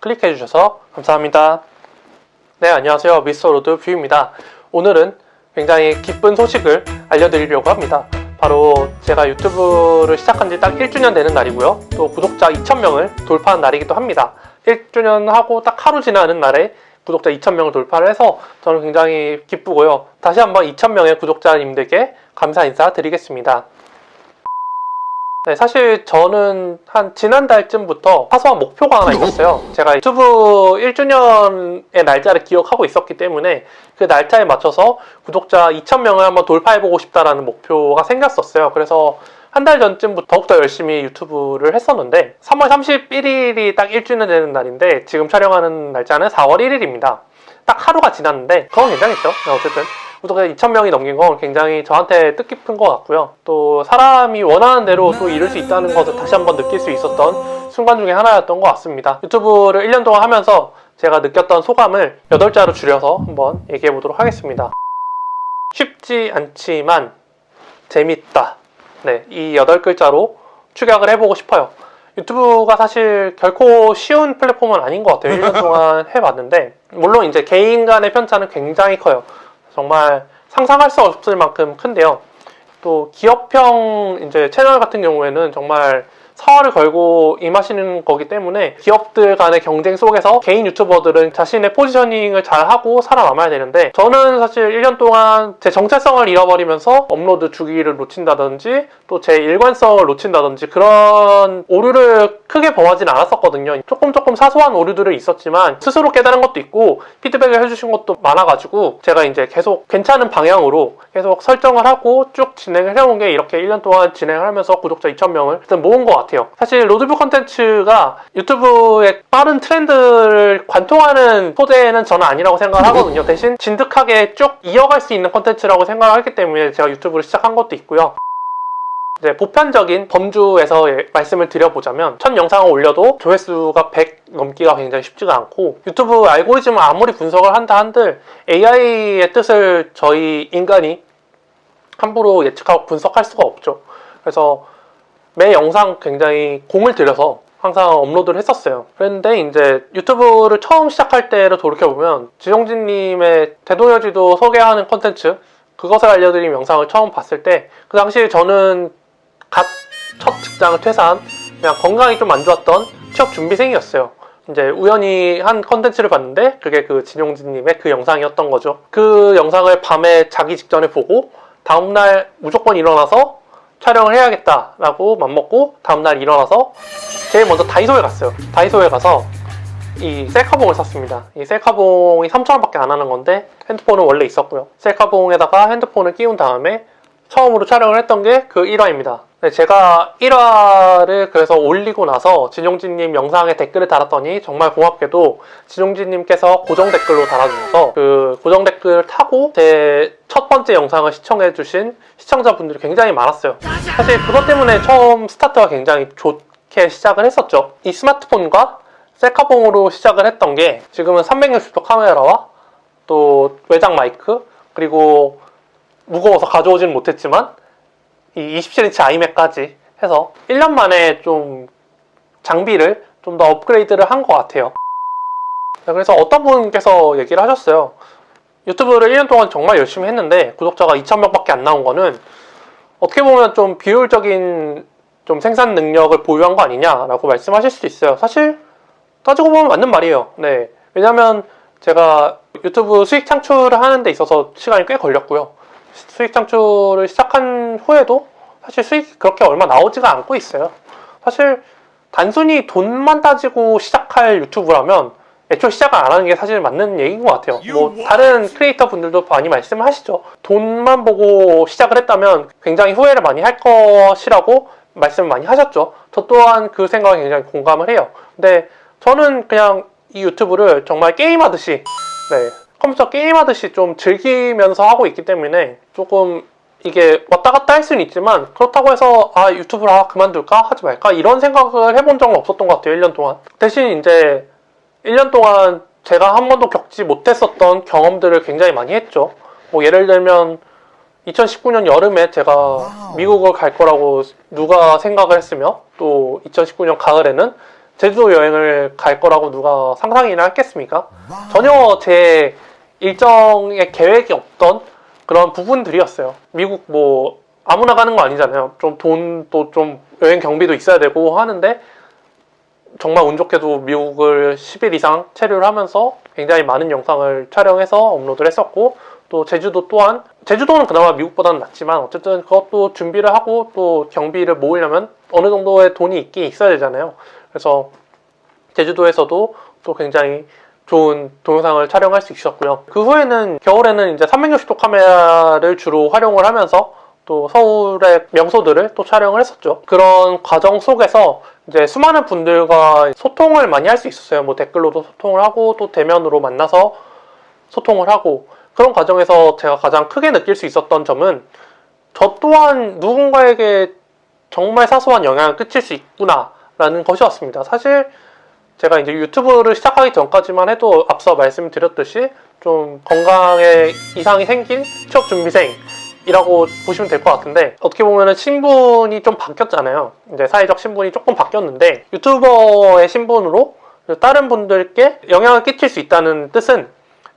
클릭해 주셔서 감사합니다. 네, 안녕하세요. 미스터 로드 뷰입니다. 오늘은 굉장히 기쁜 소식을 알려드리려고 합니다. 바로 제가 유튜브를 시작한 지 딱 1주년 되는 날이고요. 또 구독자 2,000명을 돌파한 날이기도 합니다. 1주년 하고 딱 하루 지나는 날에 구독자 2,000명을 돌파를 해서 저는 굉장히 기쁘고요. 다시 한번 2,000명의 구독자님들께 감사 인사 드리겠습니다. 네, 사실 저는 한 지난달쯤부터 사소한 목표가 하나 있었어요. 제가 유튜브 1주년의 날짜를 기억하고 있었기 때문에 그 날짜에 맞춰서 구독자 2,000명을 한번 돌파해보고 싶다라는 목표가 생겼었어요. 그래서 한 달 전쯤부터 더욱더 열심히 유튜브를 했었는데 3월 31일이 딱 1주년 되는 날인데 지금 촬영하는 날짜는 4월 1일입니다. 딱 하루가 지났는데 그건 괜찮겠죠? 네, 어쨌든 구독자 2,000명이 넘긴 건 굉장히 저한테 뜻깊은 것 같고요. 또 사람이 원하는 대로 또 이룰 수 있다는 것을 다시 한번 느낄 수 있었던 순간 중에 하나였던 것 같습니다. 유튜브를 1년 동안 하면서 제가 느꼈던 소감을 8자로 줄여서 한번 얘기해 보도록 하겠습니다. 쉽지 않지만 재밌다. 네, 이 8글자로 축약을 해보고 싶어요. 유튜브가 사실 결코 쉬운 플랫폼은 아닌 것 같아요. 1년 동안 해봤는데 물론 이제 개인 간의 편차는 굉장히 커요. 정말 상상할 수 없을 만큼 큰데요. 또 기업형 이제 채널 같은 경우에는 정말 사활을 걸고 임하시는 거기 때문에 기업들 간의 경쟁 속에서 개인 유튜버들은 자신의 positioning을 잘 하고 살아남아야 되는데 저는 사실 1년 동안 제 정체성을 잃어버리면서 업로드 주기를 놓친다든지 또 제 일관성을 놓친다든지 그런 오류를 크게 범하진 않았었거든요. 조금 조금 사소한 오류들은 있었지만 스스로 깨달은 것도 있고 피드백을 해주신 것도 많아가지고 제가 이제 계속 괜찮은 방향으로 계속 설정을 하고 쭉 진행을 해온 게 이렇게 1년 동안 진행을 하면서 구독자 2,000명을 일단 모은 것 같아요. 사실 road view 컨텐츠가 유튜브의 빠른 트렌드를 관통하는 소재는 저는 아니라고 생각을 하거든요. 대신 진득하게 쭉 이어갈 수 있는 컨텐츠라고 생각을 했기 때문에 제가 유튜브를 시작한 것도 있고요. 이제 보편적인 범주에서 말씀을 드려보자면 첫 영상을 올려도 조회수가 100 넘기가 굉장히 쉽지가 않고 유튜브 알고리즘을 아무리 분석을 한다 한들 AI의 뜻을 저희 인간이 함부로 예측하고 분석할 수가 없죠. 그래서 매 영상 굉장히 공을 들여서 항상 업로드를 했었어요. 그런데 이제 유튜브를 처음 시작할 때를 돌이켜보면 지용진님의 대동여지도 소개하는 컨텐츠 그것을 알려드린 영상을 처음 봤을 때 그 당시에 저는 갓 첫 직장을 퇴사한 그냥 건강이 좀 안 좋았던 취업 준비생이었어요. 이제 우연히 한 컨텐츠를 봤는데 그게 그 진용진님의 그 영상이었던 거죠. 그 영상을 밤에 자기 직전에 보고 다음날 무조건 일어나서 촬영을 해야겠다라고 맘먹고 다음날 일어나서 제일 먼저 다이소에 갔어요. 다이소에 가서 이 셀카봉을 샀습니다. 이 셀카봉이 3,000원 밖에 안 하는 건데 핸드폰은 원래 있었고요. 셀카봉에다가 핸드폰을 끼운 다음에 처음으로 촬영을 했던 게 그 1화입니다. 네, 제가 1화를 그래서 올리고 나서 진용진님 영상에 댓글을 달았더니 정말 고맙게도 진용진님께서 고정 댓글로 달아주셔서 그 고정 댓글을 타고 제 첫 번째 영상을 시청해주신 시청자분들이 굉장히 많았어요. 사실 그것 때문에 처음 스타트가 굉장히 좋게 시작을 했었죠. 이 스마트폰과 셀카봉으로 시작을 했던 게 지금은 360도 카메라와 또 외장 마이크 그리고 무거워서 가져오지는 못했지만 이 27인치 아이맥까지 해서 1년 만에 좀 장비를 좀 더 업그레이드를 한 것 같아요. 그래서 어떤 분께서 얘기를 하셨어요. 유튜브를 1년 동안 정말 열심히 했는데 구독자가 2,000명밖에 안 나온 거는 어떻게 보면 좀 비효율적인 좀 생산 능력을 보유한 거 아니냐라고 말씀하실 수도 있어요. 사실 따지고 보면 맞는 말이에요. 네. 왜냐면 제가 유튜브 수익 창출을 하는 데 있어서 시간이 꽤 걸렸고요 수익 창출을 시작한 후에도 사실 수익이 그렇게 얼마 나오지가 않고 있어요. 사실 단순히 돈만 따지고 시작할 유튜브라면 애초에 시작을 안 하는 게 사실 맞는 얘기인 것 같아요. 뭐 다른 크리에이터 분들도 많이 말씀을 하시죠. 돈만 보고 시작을 했다면 굉장히 후회를 많이 할 것이라고 말씀을 많이 하셨죠. 저 또한 그 생각에 굉장히 공감을 해요. 근데 저는 그냥 이 유튜브를 정말 게임하듯이 네, 컴퓨터 게임하듯이 좀 즐기면서 하고 있기 때문에 조금 이게 왔다 갔다 할 수는 있지만 그렇다고 해서 아 유튜브를 아, 그만둘까? 하지 말까? 이런 생각을 해본 적은 없었던 것 같아요 1년 동안. 대신 이제 1년 동안 제가 한 번도 겪지 못했었던 경험들을 굉장히 많이 했죠. 뭐 예를 들면 2019년 여름에 제가 미국을 갈 거라고 누가 생각을 했으며 또 2019년 가을에는 제주도 여행을 갈 거라고 누가 상상이나 했겠습니까? 전혀 제 일정의 계획이 없던 그런 부분들이었어요. 미국 뭐 아무나 가는 거 아니잖아요. 좀 돈도 좀 여행 경비도 있어야 되고 하는데 정말 운 좋게도 미국을 10일 이상 체류를 하면서 굉장히 많은 영상을 촬영해서 업로드를 했었고 또 제주도 또한 제주도는 그나마 미국보다는 낫지만 어쨌든 그것도 준비를 하고 또 경비를 모으려면 어느 정도의 돈이 있긴 있어야 되잖아요. 그래서 제주도에서도 또 굉장히 좋은 동영상을 촬영할 수 있었고요. 그 후에는 겨울에는 이제 360도 카메라를 주로 활용을 하면서 또 서울의 명소들을 또 촬영을 했었죠. 그런 과정 속에서 이제 수많은 분들과 소통을 많이 할 수 있었어요. 뭐 댓글로도 소통을 하고 또 대면으로 만나서 소통을 하고 그런 과정에서 제가 가장 크게 느낄 수 있었던 점은 저 또한 누군가에게 정말 사소한 영향을 끼칠 수 있구나 라는 것이었습니다. 사실 제가 이제 유튜브를 시작하기 전까지만 해도 앞서 말씀드렸듯이 좀 건강에 이상이 생긴 취업 준비생 이라고 보시면 될 것 같은데 어떻게 보면 은 신분이 좀 바뀌었잖아요. 이제 사회적 신분이 조금 바뀌었는데 유튜버의 신분으로 다른 분들께 영향을 끼칠 수 있다는 뜻은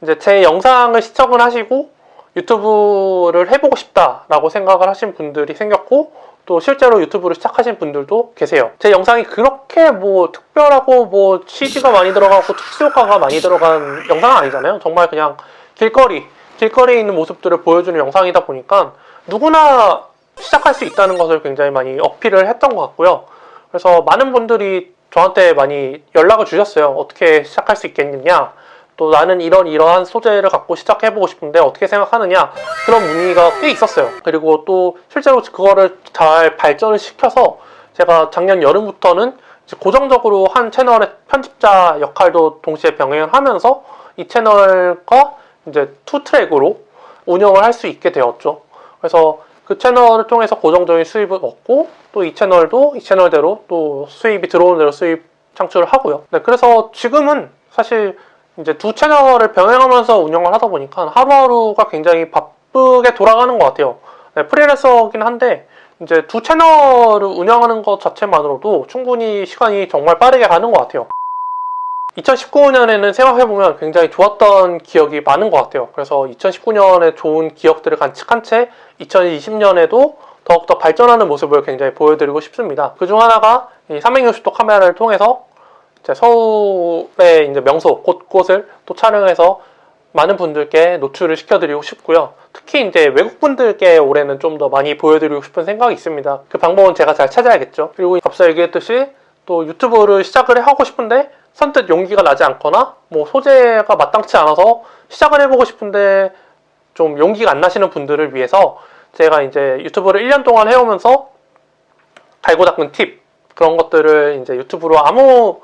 이제 제 영상을 시청을 하시고 유튜브를 해보고 싶다라고 생각을 하신 분들이 생겼고 또 실제로 유튜브를 시작하신 분들도 계세요. 제 영상이 그렇게 뭐 특별하고 뭐 CG가 많이 들어가고 특수효과가 많이 들어간 영상은 아니잖아요. 정말 그냥 길거리, 길거리에 있는 모습들을 보여주는 영상이다 보니까 누구나 시작할 수 있다는 것을 굉장히 많이 어필을 했던 것 같고요. 그래서 많은 분들이 저한테 많이 연락을 주셨어요. 어떻게 시작할 수 있겠느냐. 또 나는 이런 이러한 소재를 갖고 시작해보고 싶은데 어떻게 생각하느냐? 그런 문의가 꽤 있었어요. 그리고 또 실제로 그거를 잘 발전을 시켜서 제가 작년 여름부터는 고정적으로 한 채널의 편집자 역할도 동시에 병행을 하면서 이 채널과 이제 two track으로 운영을 할 수 있게 되었죠. 그래서 그 채널을 통해서 고정적인 수입을 얻고 또 이 채널도 이 채널대로 또 수입이 들어오는 대로 수입 창출을 하고요. 네, 그래서 지금은 사실 이제 두 채널을 병행하면서 운영을 하다 보니까 하루하루가 굉장히 바쁘게 돌아가는 것 같아요. 네, 프리랜서긴 한데 이제 두 채널을 운영하는 것 자체만으로도 충분히 시간이 정말 빠르게 가는 것 같아요. 2019년에는 생각해보면 굉장히 좋았던 기억이 많은 것 같아요. 그래서 2019년에 좋은 기억들을 간직한 채 2020년에도 더욱더 발전하는 모습을 굉장히 보여드리고 싶습니다. 그중 하나가 이 360도 카메라를 통해서 이 제 서울의 이제 명소 곳곳을 또 촬영해서 많은 분들께 노출을 시켜드리고 싶고요. 특히 이제 외국분들께 올해는 좀 더 많이 보여드리고 싶은 생각이 있습니다. 그 방법은 제가 잘 찾아야겠죠. 그리고 앞서 얘기했듯이 또 유튜브를 시작을 하고 싶은데 선뜻 용기가 나지 않거나 뭐 소재가 마땅치 않아서 시작을 해보고 싶은데 좀 용기가 안 나시는 분들을 위해서 제가 이제 유튜브를 1년 동안 해오면서 달고 닦은 팁 그런 것들을 이제 유튜브로 아무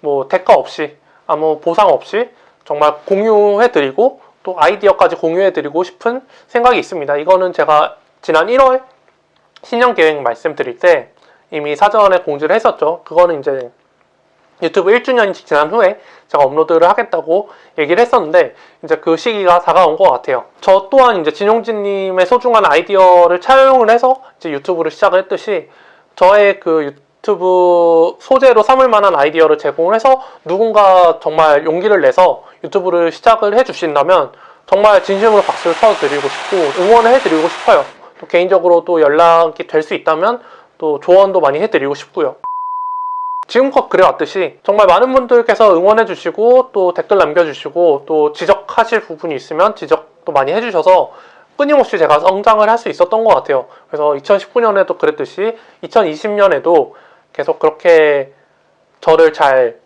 뭐 대가 없이 아무 보상 없이 정말 공유해드리고 또 아이디어까지 공유해드리고 싶은 생각이 있습니다. 이거는 제가 지난 1월 신년 계획 말씀드릴 때 이미 사전에 공지를 했었죠. 그거는 이제 유튜브 1주년이 지난 후에 제가 업로드를 하겠다고 얘기를 했었는데 이제 그 시기가 다가온 것 같아요. 저 또한 이제 진용진님의 소중한 아이디어를 차용을 해서 이제 유튜브를 시작을 했듯이 저의 그 유튜브 소재로 삼을 만한 아이디어를 제공을 해서 누군가 정말 용기를 내서 유튜브를 시작을 해주신다면 정말 진심으로 박수를 쳐드리고 싶고 응원을 해드리고 싶어요. 또 개인적으로 또 연락이 될 수 있다면 또 조언도 많이 해드리고 싶고요. 지금껏 그래왔듯이 정말 많은 분들께서 응원해주시고 또 댓글 남겨주시고 또 지적하실 부분이 있으면 지적도 많이 해주셔서 끊임없이 제가 성장을 할 수 있었던 것 같아요. 그래서 2019년에도 그랬듯이 2020년에도 계속 그렇게 저를 잘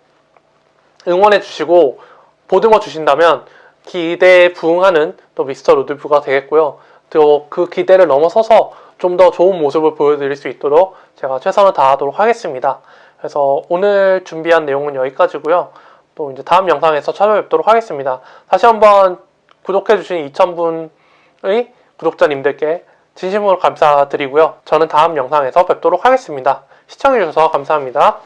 응원해 주시고 보듬어 주신다면 기대에 부응하는 또 미스터 루드뷰가 되겠고요. 또 그 기대를 넘어서서 좀 더 좋은 모습을 보여드릴 수 있도록 제가 최선을 다하도록 하겠습니다. 그래서 오늘 준비한 내용은 여기까지고요. 또 이제 다음 영상에서 찾아뵙도록 하겠습니다. 다시 한번 구독해주신 2,000분의 구독자님들께 진심으로 감사드리고요. 저는 다음 영상에서 뵙도록 하겠습니다. 시청해주셔서 감사합니다.